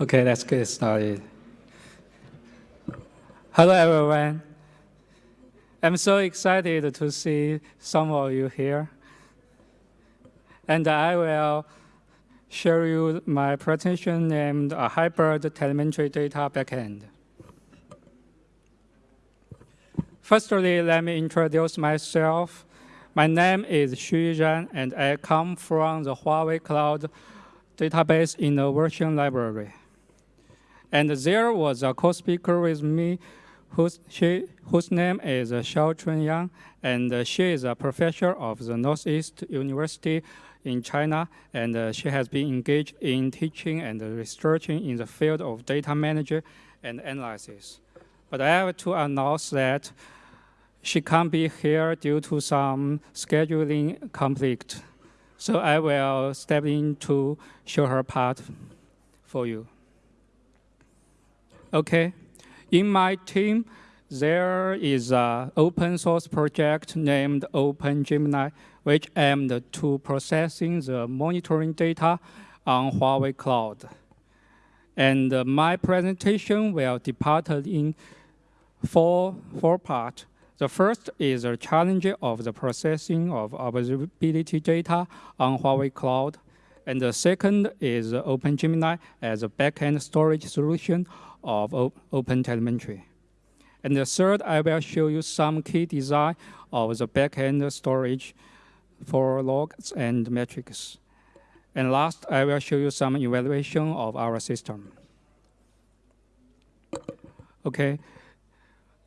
Okay, let's get started. Hello, everyone. I'm so excited to see some of you here. And I will share you my presentation named a hybrid telemetry data backend. Firstly, let me introduce myself. My name is Xu Zhan, and I come from the Huawei Cloud database innovation library. And there was a co-speaker with me whose, she, whose name is Xiao Chunyang, and she is a professor of the Northeast University in China, and she has been engaged in teaching and researching in the field of data management and analysis. But I have to announce that she can't be here due to some scheduling conflict. So I will step in to show her part for you. Okay, in my team, there is an open source project named OpenGemini, which aimed to processing the monitoring data on Huawei Cloud. And my presentation will depart in four, four parts. The first is the challenge of the processing of observability data on Huawei Cloud. And the second is OpenGemini as a backend storage solution of Open Telemetry. And the third, I will show you some key design of the backend storage for logs and metrics. And last, I will show you some evaluation of our system. Okay,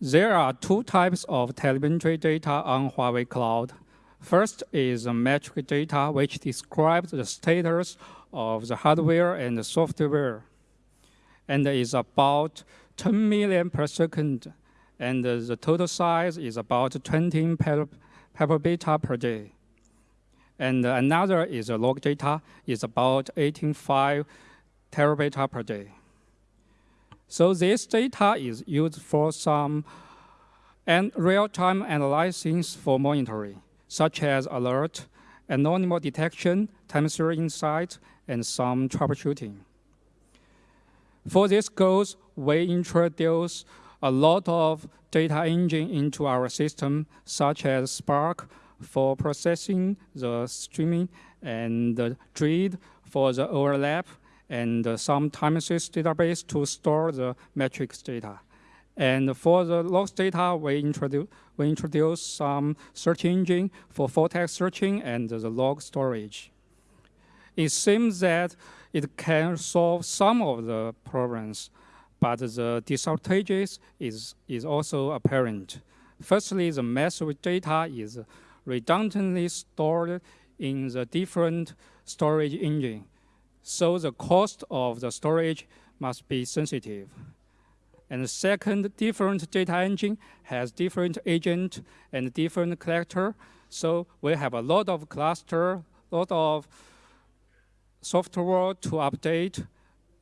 there are two types of telemetry data on Huawei Cloud. First is metric data, which describes the status of the hardware and the software and is about 10 million per second, and the total size is about 20 petabyte per day. And another is log data, is about 18.5 terabyte per day. So this data is used for some and real-time analysis for monitoring, such as alert, anonymous detection, time series insight, and some troubleshooting. For this goals, we introduce a lot of data engine into our system, such as Spark for processing the streaming and the Druid for the OLAP, and some time series database to store the metrics data. And for the logs data, we introduce, we introduce some search engine for full text searching and the log storage. It seems that it can solve some of the problems, but the disadvantages is, is also apparent. Firstly, the massive data is redundantly stored in the different storage engine, so the cost of the storage must be sensitive. And second, different data engine has different agent and different collector, so we have a lot of cluster, lot of software to update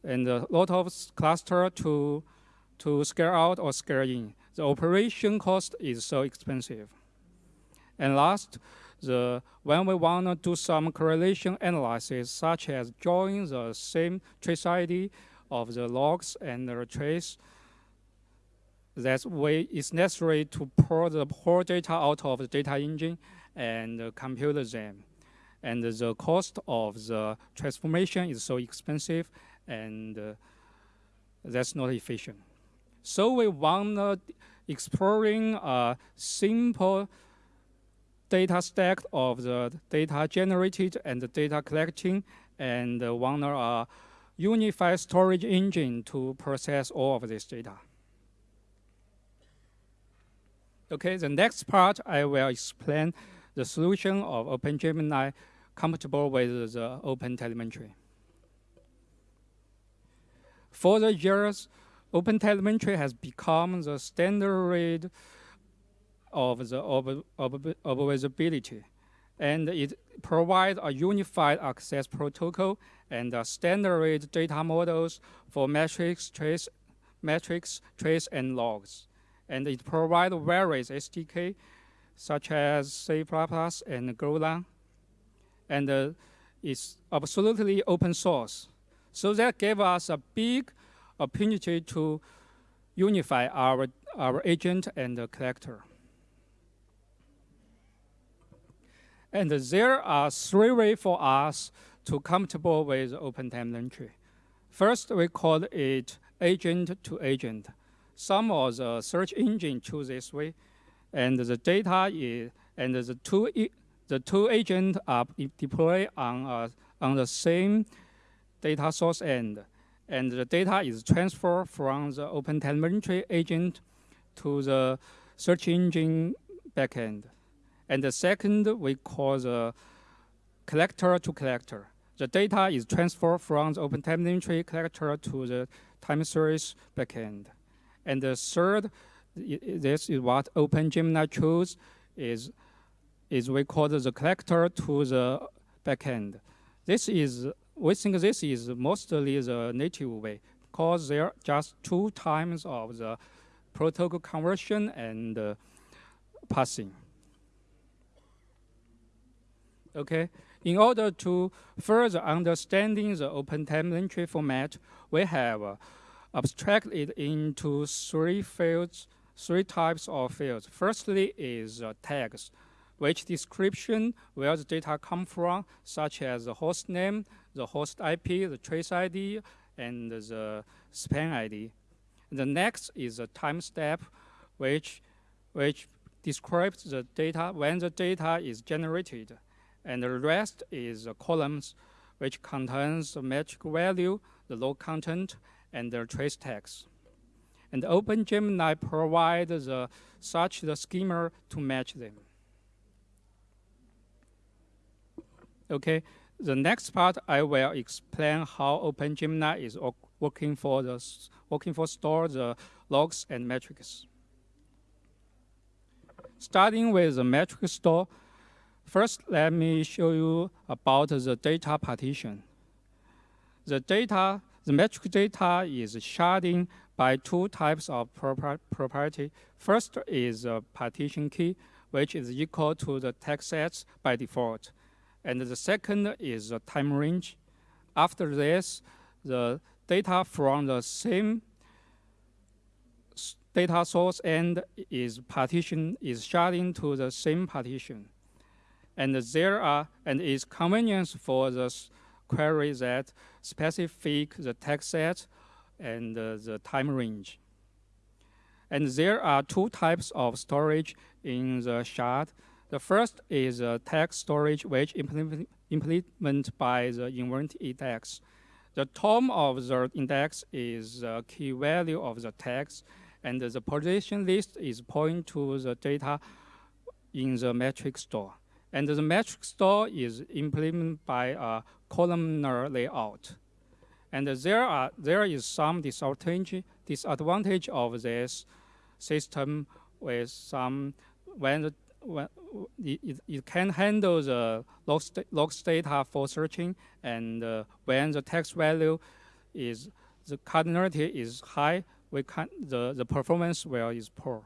and a lot of cluster to, to scale out or scale in. The operation cost is so expensive. And last, the, when we want to do some correlation analysis, such as drawing the same trace ID of the logs and the trace, that way it's necessary to pull the whole data out of the data engine and compute them and the cost of the transformation is so expensive and uh, that's not efficient. So we want exploring a simple data stack of the data generated and the data collecting and want a unified storage engine to process all of this data. Okay, the next part I will explain the solution of OpenGemini compatible with the Open Telemetry. For the years, Open Telemetry has become the standard of the observability, and it provides a unified access protocol and standard data models for metrics, trace, metrics, trace, and logs. And it provides various SDK such as C++ and Golang, and uh, it's absolutely open source. So that gave us a big opportunity to unify our, our agent and the collector. And there are three ways for us to comfortable with open telemetry. First, we call it agent to agent. Some of the search engine choose this way, and the data is, and the two, the two agents are deployed on, uh, on the same data source end, and the data is transferred from the open telemetry agent to the search engine backend. And the second we call the collector to collector. The data is transferred from the open telemetry collector to the time series backend. And the third, this is what OpenGemini chose, is, is we call the collector to the backend. This is, we think this is mostly the native way because there are just two times of the protocol conversion and uh, passing. Okay, in order to further understanding the open telemetry format, we have uh, abstracted into three fields, three types of fields. Firstly is uh, tags, which description where the data come from, such as the host name, the host IP, the trace ID, and the span ID. The next is a timestamp, which, which describes the data when the data is generated. And the rest is columns, which contains the metric value, the log content, and the trace tags. And OpenGemini provides the, such the schema to match them. Okay, the next part I will explain how OpenGemini is working for the working for store the logs and metrics. Starting with the metric store, first let me show you about the data partition. The data the metric data is sharding by two types of property. First is a partition key, which is equal to the text sets by default. And the second is a time range. After this, the data from the same data source end is partition is sharding to the same partition. And there are and is convenience for the query that specific the text set and uh, the time range. And there are two types of storage in the shard. The first is a text storage, which implement, implement by the invert index. The term of the index is the key value of the text, and the position list is point to the data in the metric store. And the metric store is implemented by a columnar layout. And there, are, there is some disadvantage, disadvantage of this system with some, when, the, when it, it can handle the logs data for searching, and uh, when the text value is, the cardinality is high, we can, the, the performance will is poor.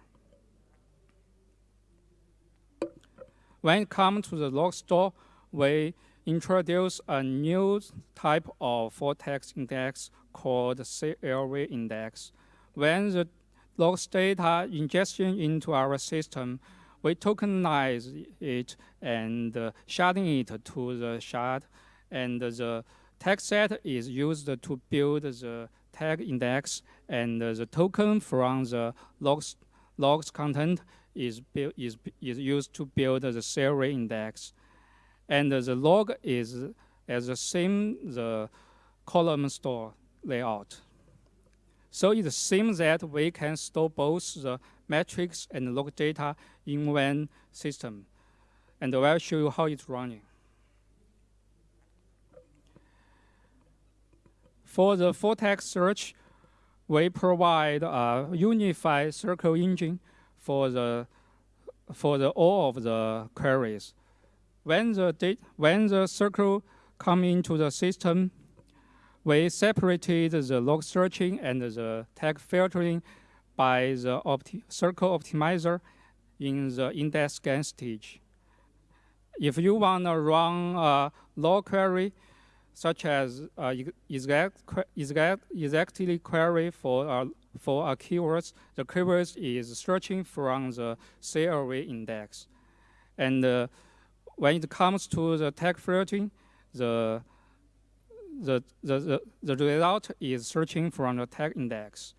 When it comes to the log store, we introduce a new type of text index called CLV index. When the logs data ingestion into our system, we tokenize it and sharding it to the shard, and the text set is used to build the tag index, and the token from the logs, logs content is, is, is used to build the CLV index and the log is as the same the column store layout. So it seems that we can store both the metrics and log data in one system. And I'll show you how it's running. For the full text search, we provide a unified SQL engine for the for the all of the queries when the, date, when the SQL come into the system, we separated the log searching and the tag filtering by the opti SQL optimizer in the index scan stage. If you want to run a log query, such as uh, exact, exact, exactly query for, uh, for a keywords. The keywords is searching from the CLV index. And uh, when it comes to the tag filtering, the, the, the, the, the result is searching from the tag index.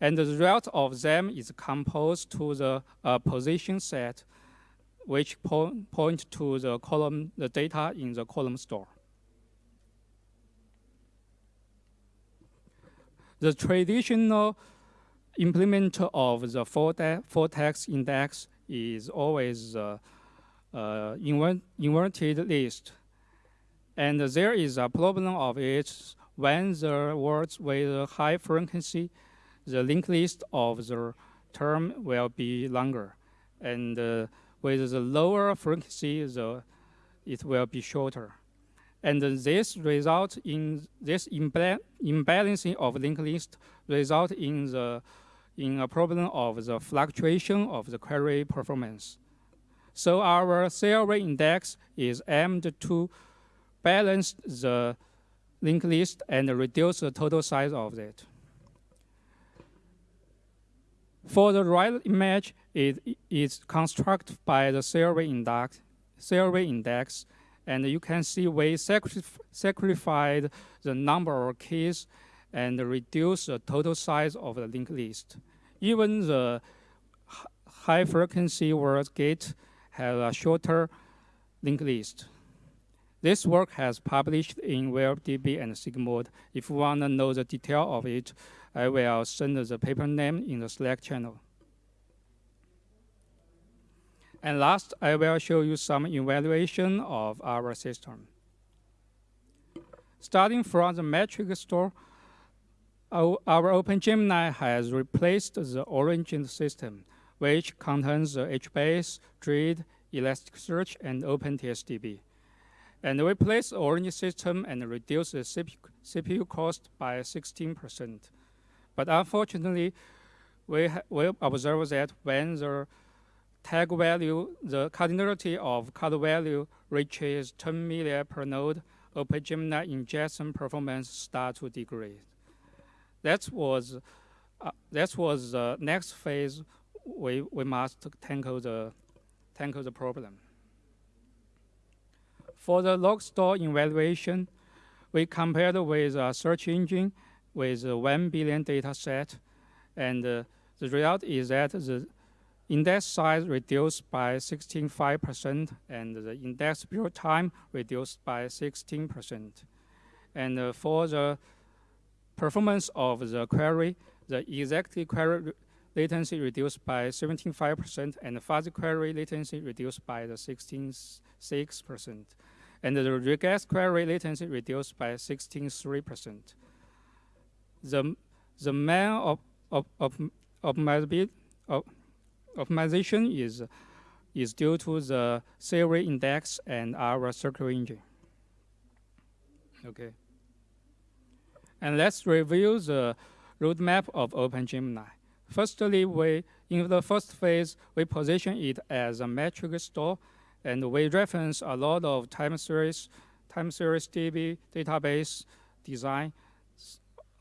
And the result of them is composed to the uh, position set, which po point to the column, the data in the column store. The traditional implement of the full, full text index is always uh, uh, inverted list. And there is a problem of it when the words with high frequency, the linked list of the term will be longer. And uh, with the lower frequency, the, it will be shorter. And this result in this imbalancing of linked list result in the in a problem of the fluctuation of the query performance. So our CLV index is aimed to balance the linked list and reduce the total size of it. For the right image, it is constructed by the CLV index, CLV index and you can see we sacrificed the number of keys and reduce the total size of the linked list. Even the high frequency word gate has a shorter linked list. This work has published in VLDB and Sigmod. If you want to know the detail of it, I will send the paper name in the Slack channel. And last, I will show you some evaluation of our system. Starting from the metric store, our, our OpenGemini has replaced the origin system, which contains the HBase, Druid, Elasticsearch, and OpenTSDB. And we replace the origin system and reduce the CPU, CPU cost by 16%. But unfortunately, we, we observe that when the tag value, the cardinality of card value reaches 10 million per node, OpenGemini ingestion performance start to degrade. That was, uh, that was the next phase we, we must tackle the, tackle the problem. For the log store evaluation, we compared with a search engine with 1 billion data set, and uh, the result is that the index size reduced by 16.5% and the index build time reduced by 16%. And uh, for the performance of the query, the exact query latency reduced by 17.5% and fuzzy query latency reduced by the 16.6%. And the regex query latency reduced by 16.3%. The, the main of, of, of, optimization is, is due to the theory index and our SQL engine. Okay. And let's review the roadmap of OpenGemini. Firstly, we, in the first phase, we position it as a metric store, and we reference a lot of time series, time series DB database design,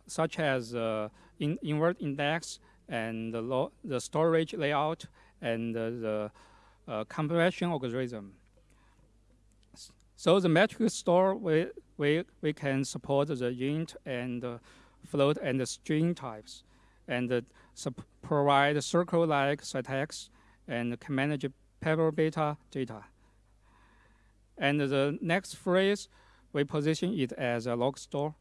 such as uh, in invert index and the, the storage layout and the uh, compression algorithm. So the metric store, we, we, we can support the int and uh, float and the string types and provide SQL-like syntax and can manage petabyte data. And the next phrase, we position it as a log store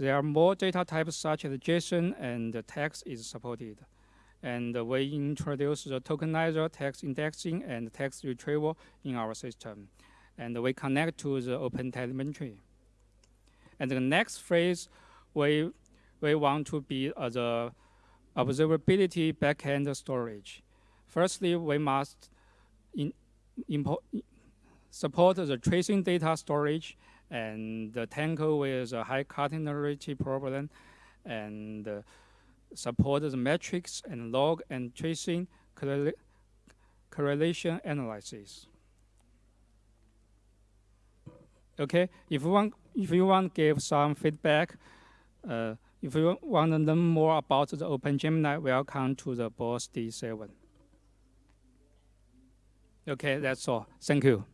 there are more data types such as JSON and text is supported. And we introduce the tokenizer text indexing and text retrieval in our system. And we connect to the open telemetry. And the next phase, we, we want to be uh, the observability backend storage. Firstly, we must in, support the tracing data storage and the tackle with a high cardinality problem and uh, support the metrics and log and tracing correlation analysis. Okay, if one if you want to give some feedback, uh, if you want to learn more about the Open OpenGemini, welcome to the BOSS D7. Okay, that's all. Thank you.